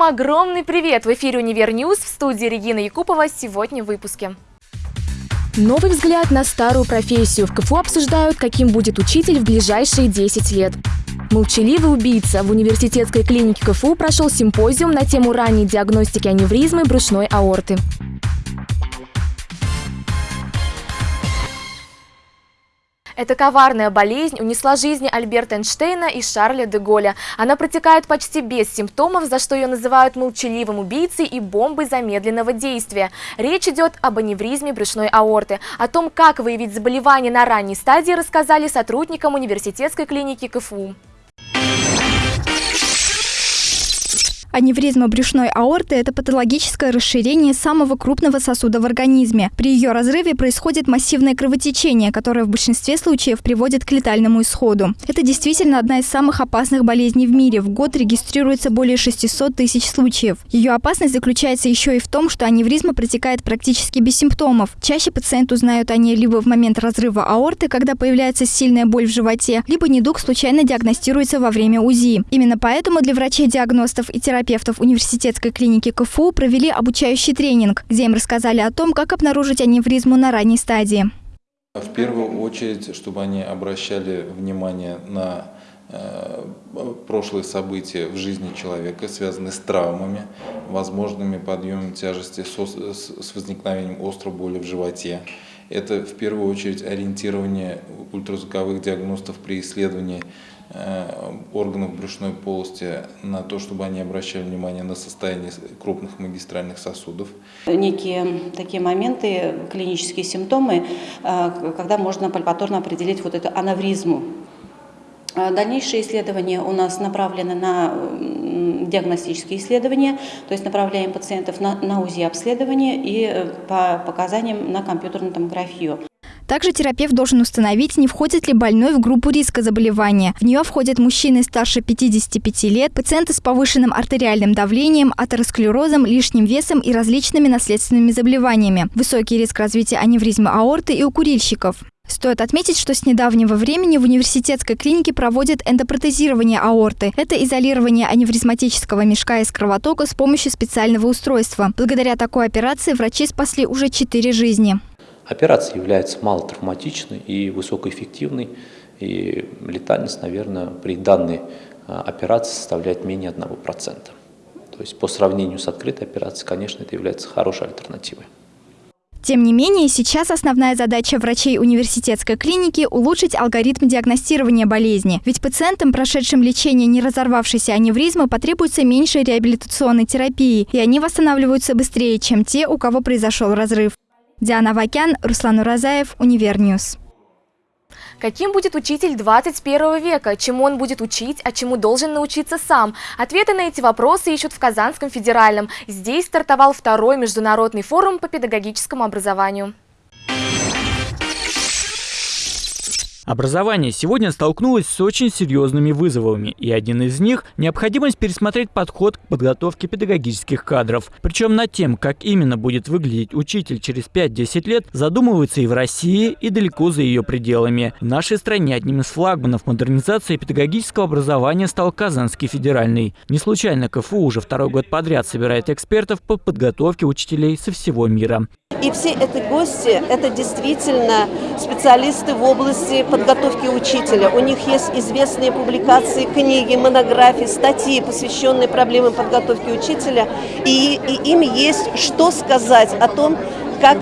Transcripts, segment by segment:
Всем огромный привет! В эфире «Univer News» в студии Регина Якупова сегодня в выпуске. Новый взгляд на старую профессию. В КФУ обсуждают, каким будет учитель в ближайшие 10 лет. Молчаливый убийца. В университетской клинике КФУ прошел симпозиум на тему ранней диагностики аневризмы брюшной аорты. Эта коварная болезнь унесла жизни Альберта Эйнштейна и Шарля де Голля. Она протекает почти без симптомов, за что ее называют молчаливым убийцей и бомбой замедленного действия. Речь идет об аневризме брюшной аорты. О том, как выявить заболевание на ранней стадии, рассказали сотрудникам университетской клиники КФУ. Аневризма брюшной аорты – это патологическое расширение самого крупного сосуда в организме. При ее разрыве происходит массивное кровотечение, которое в большинстве случаев приводит к летальному исходу. Это действительно одна из самых опасных болезней в мире. В год регистрируется более 600 тысяч случаев. Ее опасность заключается еще и в том, что аневризма протекает практически без симптомов. Чаще пациенты узнают о ней либо в момент разрыва аорты, когда появляется сильная боль в животе, либо недуг случайно диагностируется во время УЗИ. Именно поэтому для врачей-диагностов и терапевтов терапевтов университетской клиники КФУ провели обучающий тренинг, где им рассказали о том, как обнаружить аневризму на ранней стадии. В первую очередь, чтобы они обращали внимание на э, прошлые события в жизни человека, связанные с травмами, возможными подъемом тяжести с возникновением острой боли в животе. Это в первую очередь ориентирование ультразвуковых диагностов при исследовании Э, органов брюшной полости на то, чтобы они обращали внимание на состояние крупных магистральных сосудов. Некие такие моменты, клинические симптомы, э, когда можно пальпаторно определить вот эту анавризму. Э, дальнейшие исследования у нас направлены на диагностические исследования, то есть направляем пациентов на, на УЗИ-обследование и по показаниям на компьютерную томографию. Также терапевт должен установить, не входит ли больной в группу риска заболевания. В нее входят мужчины старше 55 лет, пациенты с повышенным артериальным давлением, атеросклерозом, лишним весом и различными наследственными заболеваниями. Высокий риск развития аневризмы аорты и у курильщиков. Стоит отметить, что с недавнего времени в университетской клинике проводят эндопротезирование аорты. Это изолирование аневризматического мешка из кровотока с помощью специального устройства. Благодаря такой операции врачи спасли уже четыре жизни. Операция является малотравматичной и высокоэффективной, и летальность, наверное, при данной а, операции составляет менее 1%. То есть по сравнению с открытой операцией, конечно, это является хорошей альтернативой. Тем не менее, сейчас основная задача врачей университетской клиники – улучшить алгоритм диагностирования болезни. Ведь пациентам, прошедшим лечение не разорвавшейся аневризмы, потребуется меньше реабилитационной терапии, и они восстанавливаются быстрее, чем те, у кого произошел разрыв. Диана Вакян, Руслан Уразаев, Univer News. Каким будет учитель 21 века? Чему он будет учить, а чему должен научиться сам? Ответы на эти вопросы ищут в Казанском федеральном. Здесь стартовал второй международный форум по педагогическому образованию. Образование сегодня столкнулось с очень серьезными вызовами, и один из них – необходимость пересмотреть подход к подготовке педагогических кадров. Причем над тем, как именно будет выглядеть учитель через 5-10 лет, задумывается и в России, и далеко за ее пределами. В нашей стране одним из флагманов модернизации педагогического образования стал Казанский федеральный. Не случайно КФУ уже второй год подряд собирает экспертов по подготовке учителей со всего мира. И все эти гости – это действительно специалисты в области подготовки учителя. У них есть известные публикации, книги, монографии, статьи, посвященные проблемам подготовки учителя. И, и им есть что сказать о том, как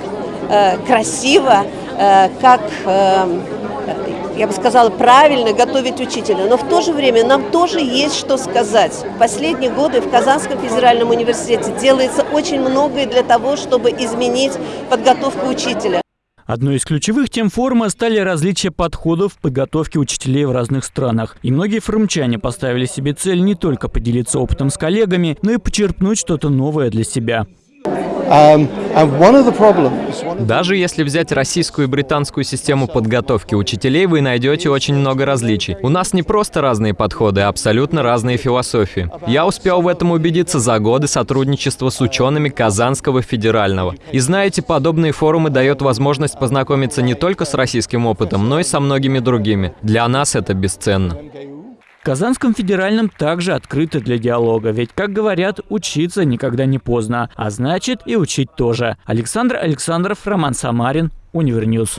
э, красиво, э, как э, я бы сказала, правильно готовить учителя. Но в то же время нам тоже есть что сказать. В последние годы в Казанском федеральном университете делается очень многое для того, чтобы изменить подготовку учителя. Одной из ключевых тем форума стали различия подходов в подготовке учителей в разных странах. И многие форумчане поставили себе цель не только поделиться опытом с коллегами, но и почерпнуть что-то новое для себя. Um, Даже если взять российскую и британскую систему подготовки учителей, вы найдете очень много различий. У нас не просто разные подходы, а абсолютно разные философии. Я успел в этом убедиться за годы сотрудничества с учеными Казанского федерального. И знаете, подобные форумы дают возможность познакомиться не только с российским опытом, но и со многими другими. Для нас это бесценно. В Казанском федеральном также открыто для диалога, ведь, как говорят, учиться никогда не поздно, а значит и учить тоже. Александр Александров, Роман Самарин, Univer News.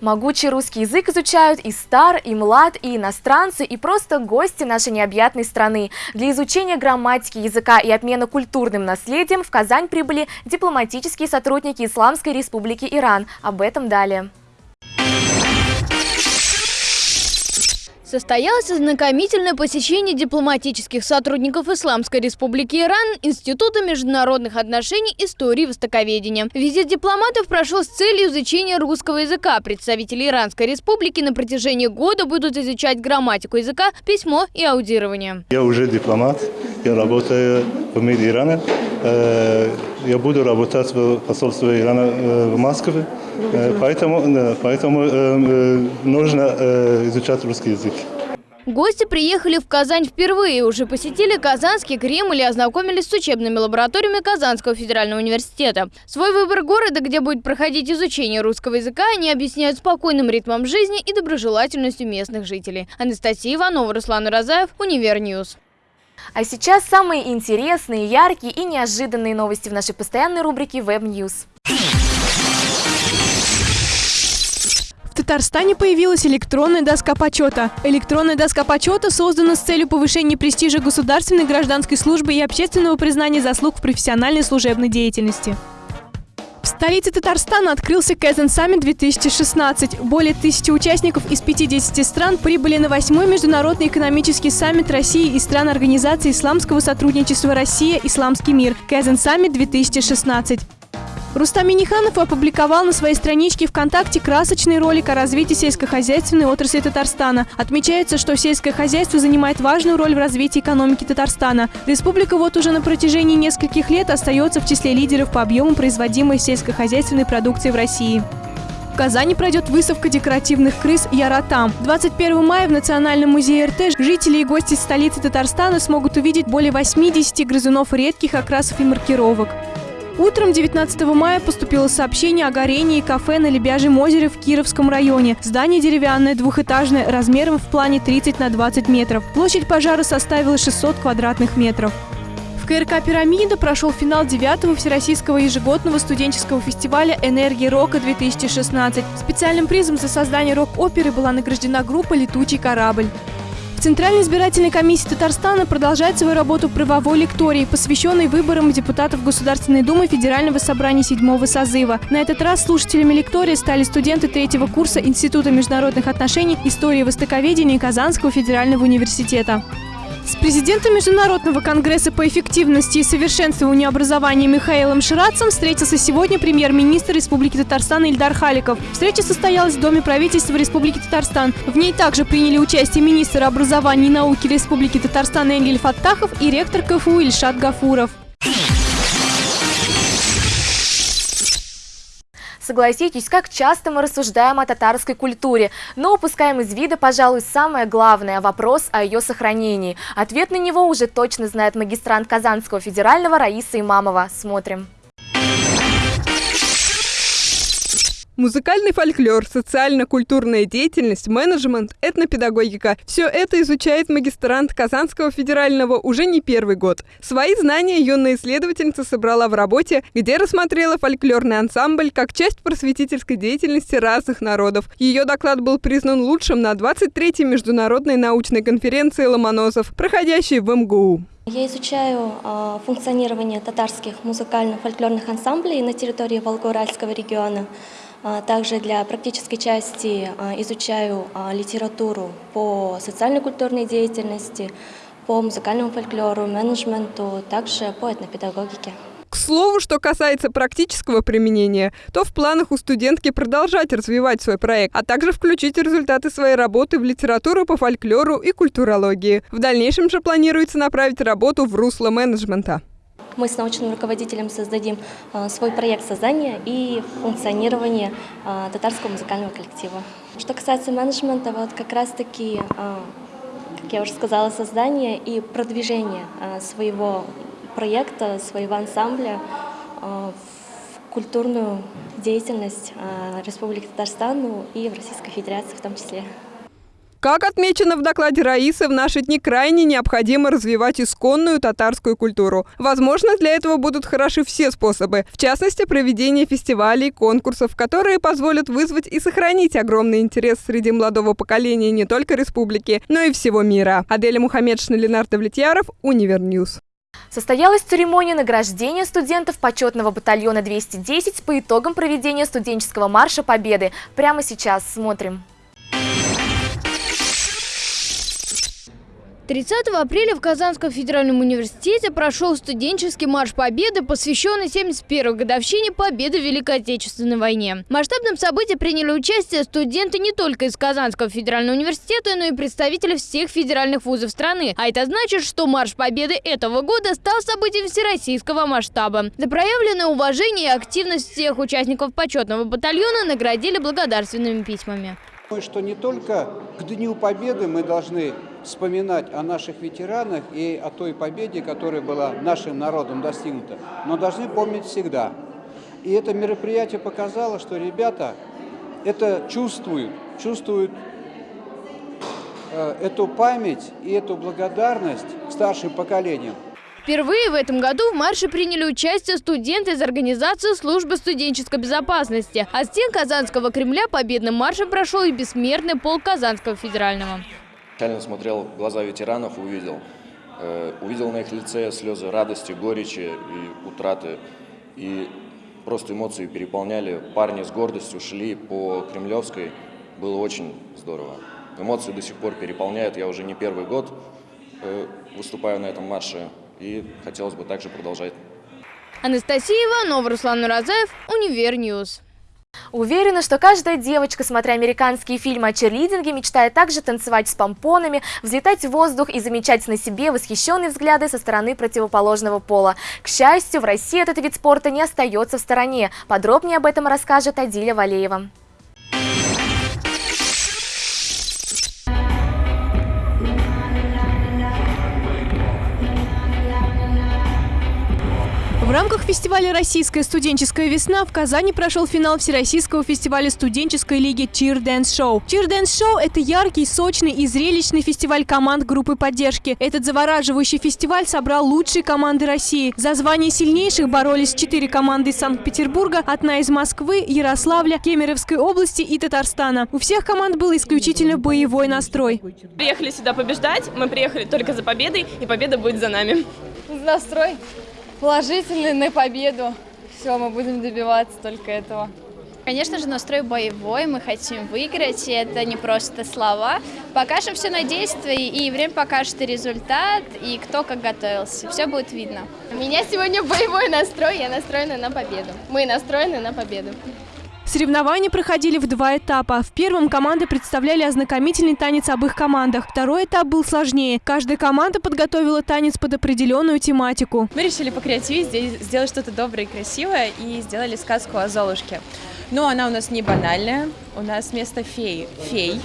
Могучий русский язык изучают и стар, и млад, и иностранцы, и просто гости нашей необъятной страны. Для изучения грамматики языка и обмена культурным наследием в Казань прибыли дипломатические сотрудники Исламской Республики Иран. Об этом далее. Состоялось ознакомительное посещение дипломатических сотрудников Исламской Республики Иран Института международных отношений истории и востоковедения. Визит дипломатов прошел с целью изучения русского языка. Представители Иранской Республики на протяжении года будут изучать грамматику языка, письмо и аудирование. Я уже дипломат, я работаю в МИД Ирана. Э, я буду работать в посольстве Ирана э, в Москве, э, поэтому, поэтому нужно изучать русский язык. Гости приехали в Казань впервые, уже посетили Казанский Кремль и ознакомились с учебными лабораториями Казанского федерального университета. Свой выбор города, где будет проходить изучение русского языка, они объясняют спокойным ритмом жизни и доброжелательностью местных жителей. Анастасия Иванова, Руслан Уразаев, Univer News. А сейчас самые интересные, яркие и неожиданные новости в нашей постоянной рубрике Web News. В Татарстане появилась электронная доска почета. Электронная доска почета создана с целью повышения престижа государственной гражданской службы и общественного признания заслуг в профессиональной служебной деятельности. Столице Татарстана открылся Kazan Summit 2016. Более тысячи участников из 50 стран прибыли на восьмой международный экономический саммит России и стран Организации исламского сотрудничества «Россия. Исламский мир» Kazan Summit 2016. Рустам Миниханов опубликовал на своей страничке ВКонтакте красочный ролик о развитии сельскохозяйственной отрасли Татарстана. Отмечается, что сельское хозяйство занимает важную роль в развитии экономики Татарстана. Республика вот уже на протяжении нескольких лет остается в числе лидеров по объему производимой сельскохозяйственной продукции в России. В Казани пройдет выставка декоративных крыс «Яратам». 21 мая в Национальном музее РТ жители и гости столицы Татарстана смогут увидеть более 80 грызунов редких окрасов и маркировок. Утром 19 мая поступило сообщение о горении кафе на Лебяжьем озере в Кировском районе. Здание деревянное, двухэтажное, размером в плане 30 на 20 метров. Площадь пожара составила 600 квадратных метров. В КРК «Пирамида» прошел финал 9-го Всероссийского ежегодного студенческого фестиваля «Энергия рока-2016». Специальным призом за создание рок-оперы была награждена группа «Летучий корабль». Центральная избирательная комиссия Татарстана продолжает свою работу правовой лектории, посвященной выборам депутатов Государственной Думы Федерального собрания седьмого созыва. На этот раз слушателями лектории стали студенты третьего курса Института международных отношений, истории востоковедения Казанского федерального университета. С президентом Международного конгресса по эффективности и совершенствованию образования Михаилом Ширацем встретился сегодня премьер-министр Республики Татарстан Ильдар Халиков. Встреча состоялась в Доме правительства Республики Татарстан. В ней также приняли участие министр образования и науки Республики Татарстан Энгель Фаттахов и ректор КФУ Ильшат Гафуров. Согласитесь, как часто мы рассуждаем о татарской культуре, но упускаем из вида, пожалуй, самое главное – вопрос о ее сохранении. Ответ на него уже точно знает магистрант Казанского федерального Раиса Имамова. Смотрим. Музыкальный фольклор, социально-культурная деятельность, менеджмент, этнопедагогика – все это изучает магистрант Казанского федерального уже не первый год. Свои знания юная исследовательница собрала в работе, где рассмотрела фольклорный ансамбль как часть просветительской деятельности разных народов. Ее доклад был признан лучшим на 23-й международной научной конференции «Ломоносов», проходящей в МГУ. Я изучаю э, функционирование татарских музыкально-фольклорных ансамблей на территории Волгоуральского региона. А, также для практической части а, изучаю а, литературу по социально-культурной деятельности, по музыкальному фольклору, менеджменту, также по этнопедагогике. К слову, что касается практического применения, то в планах у студентки продолжать развивать свой проект, а также включить результаты своей работы в литературу по фольклору и культурологии. В дальнейшем же планируется направить работу в русло менеджмента. Мы с научным руководителем создадим а, свой проект создания и функционирования а, татарского музыкального коллектива. Что касается менеджмента, вот как раз-таки, а, как я уже сказала, создание и продвижение своего проекта, своего ансамбля в культурную деятельность Республики Татарстан и в Российской Федерации в том числе. Как отмечено в докладе Раисы, в наши дни крайне необходимо развивать исконную татарскую культуру. Возможно, для этого будут хороши все способы, в частности, проведение фестивалей, конкурсов, которые позволят вызвать и сохранить огромный интерес среди молодого поколения не только республики, но и всего мира. Аделя Мухаммедшина, Ленар Давлетьяров, Univer News. Состоялась церемония награждения студентов почетного батальона 210 по итогам проведения студенческого марша Победы. Прямо сейчас смотрим. 30 апреля в Казанском федеральном университете прошел студенческий марш Победы, посвященный 71-й годовщине Победы в Великой Отечественной войне. В масштабном событии приняли участие студенты не только из Казанского федерального университета, но и представители всех федеральных вузов страны. А это значит, что марш Победы этого года стал событием всероссийского масштаба. За проявленное уважение и активность всех участников почетного батальона наградили благодарственными письмами. Что не только к Дню Победы мы должны вспоминать о наших ветеранах и о той победе, которая была нашим народом достигнута, но должны помнить всегда. И это мероприятие показало, что ребята это чувствуют, чувствуют э, эту память и эту благодарность старшим поколениям. Впервые в этом году в марше приняли участие студенты из организации службы студенческой безопасности. А стен Казанского Кремля победным маршем прошел и бессмертный полк Казанского федерального. Реально смотрел в глаза ветеранов, увидел. Э, увидел на их лице слезы радости, горечи и утраты. И просто эмоции переполняли. Парни с гордостью шли по Кремлевской. Было очень здорово. Эмоции до сих пор переполняют. Я уже не первый год э, выступаю на этом марше. И хотелось бы также продолжать. Анастасия Иванова, Руслан Уразаев, Univer News. Уверена, что каждая девочка, смотря американские фильмы о черлидинге, мечтает также танцевать с помпонами, взлетать в воздух и замечать на себе восхищенные взгляды со стороны противоположного пола. К счастью, в России этот вид спорта не остается в стороне. Подробнее об этом расскажет Адиля Валеева. В рамках фестиваля «Российская студенческая весна» в Казани прошел финал Всероссийского фестиваля студенческой лиги Cheer Dance Show. Cheer Dance Show – это яркий, сочный и зрелищный фестиваль команд группы поддержки. Этот завораживающий фестиваль собрал лучшие команды России. За звание сильнейших боролись четыре команды из Санкт-Петербурга, одна из Москвы, Ярославля, Кемеровской области и Татарстана. У всех команд был исключительно боевой настрой. Приехали сюда побеждать, мы приехали только за победой, и победа будет за нами. Настрой положительный на победу. Все, мы будем добиваться только этого. Конечно же, настрой боевой, мы хотим выиграть, и это не просто слова. Покажем все на действии, и время покажет и результат, и кто как готовился. Все будет видно. У меня сегодня боевой настрой, я настроена на победу. Мы настроены на победу. Соревнования проходили в два этапа. В первом команды представляли ознакомительный танец об их командах. Второй этап был сложнее. Каждая команда подготовила танец под определенную тематику. Мы решили покреативить, сделать что-то доброе и красивое и сделали сказку о Золушке. Но она у нас не банальная, у нас вместо феи – фей.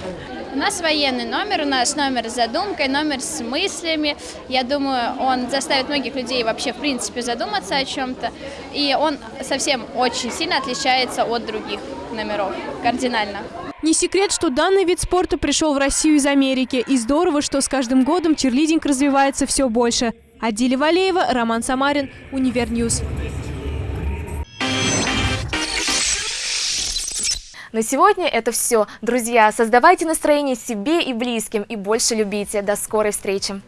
У нас военный номер, у нас номер с задумкой, номер с мыслями. Я думаю, он заставит многих людей вообще, в принципе, задуматься о чем-то. И он совсем очень сильно отличается от других номеров, кардинально. Не секрет, что данный вид спорта пришел в Россию из Америки. И здорово, что с каждым годом черлидинг развивается все больше. Адиля Валеева, Роман Самарин, Univer News. На сегодня это все. Друзья, создавайте настроение себе и близким и больше любите. До скорой встречи!